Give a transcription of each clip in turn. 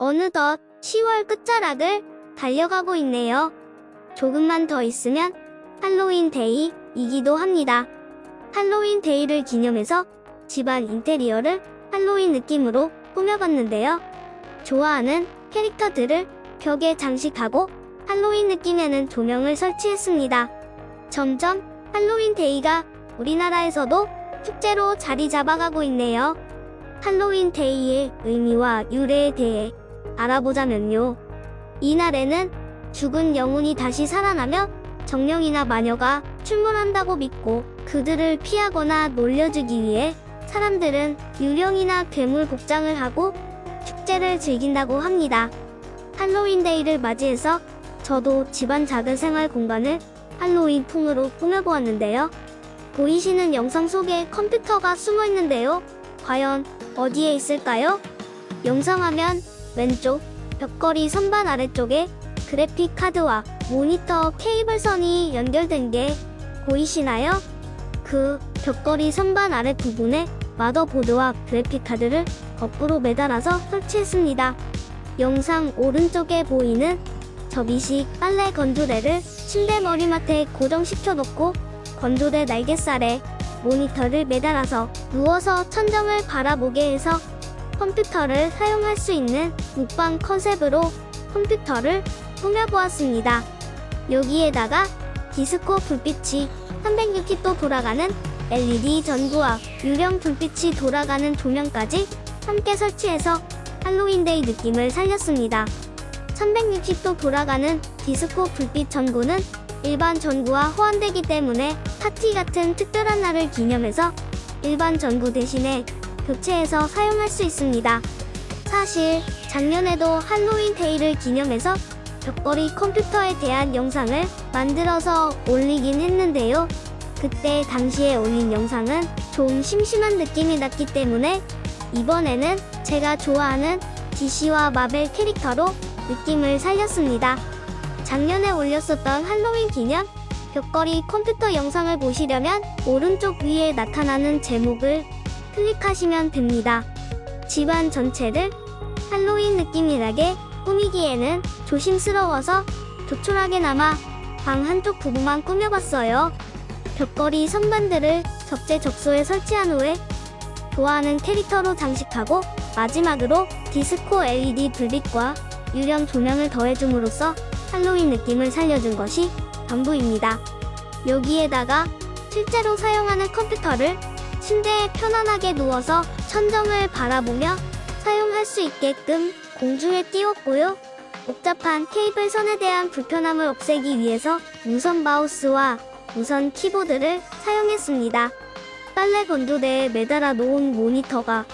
어느덧 10월 끝자락을 달려가고 있네요. 조금만 더 있으면 할로윈 데이이기도 합니다. 할로윈 데이를 기념해서 집안 인테리어를 할로윈 느낌으로 꾸며봤는데요. 좋아하는 캐릭터들을 벽에 장식하고 할로윈 느낌 내는 조명을 설치했습니다. 점점 할로윈 데이가 우리나라에서도 축제로 자리 잡아가고 있네요. 할로윈 데이의 의미와 유래에 대해 알아보자면요. 이날에는 죽은 영혼이 다시 살아나며 정령이나 마녀가 출몰한다고 믿고 그들을 피하거나 놀려주기 위해 사람들은 유령이나 괴물 복장을 하고 축제를 즐긴다고 합니다. 할로윈 데이를 맞이해서 저도 집안 작은 생활 공간을 할로윈 풍으로 꾸며보았는데요. 보이시는 영상 속에 컴퓨터가 숨어 있는데요. 과연 어디에 있을까요? 영상 화면 왼쪽 벽걸이 선반 아래쪽에 그래픽 카드와 모니터 케이블선이 연결된 게 보이시나요? 그 벽걸이 선반 아래 부분에 마더보드와 그래픽 카드를 거꾸로 매달아서 설치했습니다. 영상 오른쪽에 보이는 접이식 빨래 건조대를 침대 머리맡에 고정시켜 놓고 건조대 날개살에 모니터를 매달아서 누워서 천정을 바라보게 해서 컴퓨터를 사용할 수 있는 묵방 컨셉으로 컴퓨터를 꾸며보았습니다. 여기에다가 디스코 불빛이 360도 돌아가는 LED 전구와 유령 불빛이 돌아가는 조명까지 함께 설치해서 할로윈데이 느낌을 살렸습니다. 360도 돌아가는 디스코 불빛 전구는 일반 전구와 호환되기 때문에 파티 같은 특별한 날을 기념해서 일반 전구 대신에 교체해서 사용할 수 있습니다. 사실 작년에도 할로윈 데이를 기념해서 벽걸이 컴퓨터에 대한 영상을 만들어서 올리긴 했는데요. 그때 당시에 올린 영상은 좀 심심한 느낌이 났기 때문에 이번에는 제가 좋아하는 DC와 마벨 캐릭터로 느낌을 살렸습니다. 작년에 올렸었던 할로윈 기념 벽걸이 컴퓨터 영상을 보시려면 오른쪽 위에 나타나는 제목을 클릭하시면 됩니다. 집안 전체를 할로윈 느낌이 나게 꾸미기에는 조심스러워서 조촐하게나마 방 한쪽 부분만 꾸며봤어요. 벽걸이 선반들을 적재적소에 설치한 후에 좋아하는 캐릭터로 장식하고 마지막으로 디스코 LED 불빛과 유령 조명을 더해줌으로써 할로윈 느낌을 살려준 것이 전부입니다. 여기에다가 실제로 사용하는 컴퓨터를 침대에 편안하게 누워서 천정을 바라보며 사용할 수 있게끔 공중에 띄웠고요. 복잡한 케이블 선에 대한 불편함을 없애기 위해서 무선 마우스와 무선 키보드를 사용했습니다. 빨래 건조대에 매달아 놓은 모니터가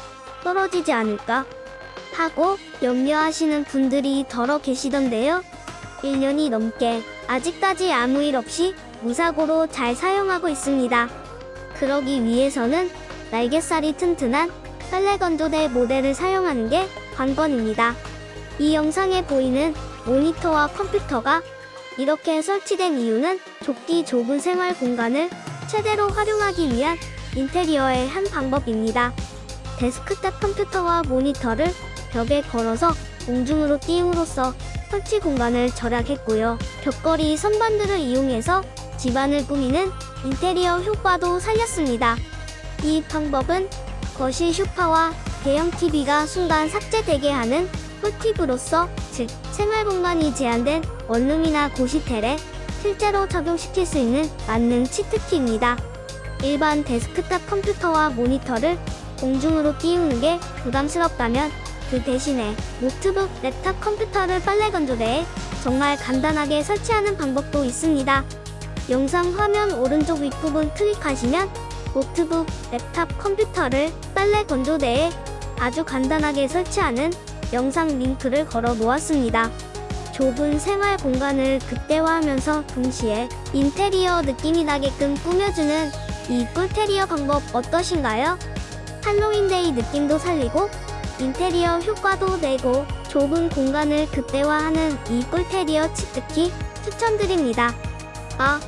떨어지지 않을까 하고 염려하시는 분들이 더러 계시던데요. 1년이 넘게 아직까지 아무 일 없이 무사고로 잘 사용하고 있습니다. 그러기 위해서는 날개살이 튼튼한 빨래 건조대 모델을 사용하는 게 관건입니다. 이 영상에 보이는 모니터와 컴퓨터가 이렇게 설치된 이유는 좁디 좁은 생활 공간을 최대로 활용하기 위한 인테리어의 한 방법입니다. 데스크탑 컴퓨터와 모니터를 벽에 걸어서 공중으로 띄움으로써 설치 공간을 절약했고요. 벽걸이 선반들을 이용해서 집안을 꾸미는 인테리어 효과도 살렸습니다. 이 방법은 거실 쇼파와 대형 TV가 순간 삭제되게 하는 꿀팁으로서 즉 생활 공간이 제한된 원룸이나 고시텔에 실제로 적용시킬 수 있는 만능 치트키입니다. 일반 데스크탑 컴퓨터와 모니터를 공중으로 띄우는 게 부담스럽다면 그 대신에 노트북, 랩탑 컴퓨터를 빨래 건조대에 정말 간단하게 설치하는 방법도 있습니다. 영상 화면 오른쪽 윗부분 클릭하시면 노트북, 랩탑 컴퓨터를 빨래 건조대에 아주 간단하게 설치하는 영상 링크를 걸어 놓았습니다. 좁은 생활 공간을 극대화하면서 동시에 인테리어 느낌이 나게끔 꾸며주는 이 꿀테리어 방법 어떠신가요? 할로윈데이 느낌도 살리고 인테리어 효과도 내고 좁은 공간을 극대화하는 이 꿀테리어 치트키 추천드립니다. 아,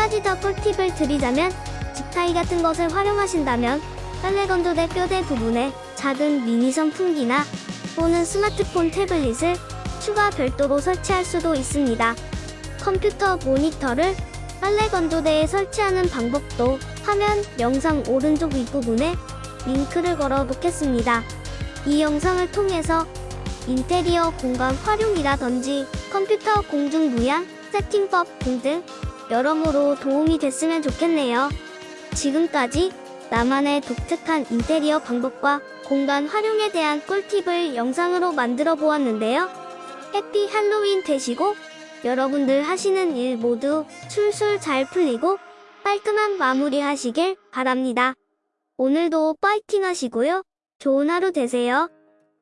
가지 더 꿀팁을 드리자면 집타이 같은 것을 활용하신다면 빨래 건조대 뼈대 부분에 작은 미니 선풍기나 또는 스마트폰 태블릿을 추가 별도로 설치할 수도 있습니다. 컴퓨터 모니터를 빨래 건조대에 설치하는 방법도 화면 영상 오른쪽 윗부분에 링크를 걸어 놓겠습니다. 이 영상을 통해서 인테리어 공간 활용이라든지 컴퓨터 공중 무양, 세팅법 등등 여러모로 도움이 됐으면 좋겠네요. 지금까지 나만의 독특한 인테리어 방법과 공간 활용에 대한 꿀팁을 영상으로 만들어 보았는데요. 해피 할로윈 되시고 여러분들 하시는 일 모두 술술 잘 풀리고 깔끔한 마무리 하시길 바랍니다. 오늘도 파이팅 하시고요. 좋은 하루 되세요.